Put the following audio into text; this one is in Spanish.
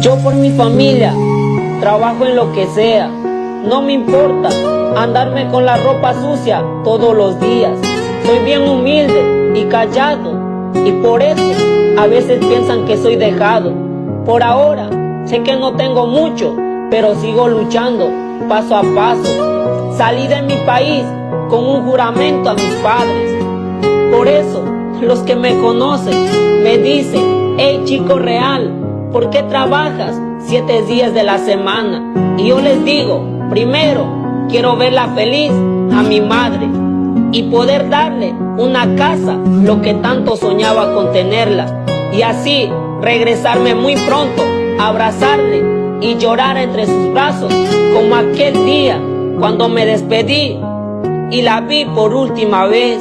Yo por mi familia trabajo en lo que sea. No me importa andarme con la ropa sucia todos los días. Soy bien humilde y callado y por eso a veces piensan que soy dejado. Por ahora sé que no tengo mucho, pero sigo luchando paso a paso. Salí de mi país con un juramento a mis padres. Por eso los que me conocen me dicen, hey chico real, ¿por qué trabajas siete días de la semana? Y yo les digo, primero, quiero verla feliz a mi madre y poder darle una casa, lo que tanto soñaba con tenerla. Y así regresarme muy pronto, abrazarle y llorar entre sus brazos, como aquel día cuando me despedí y la vi por última vez.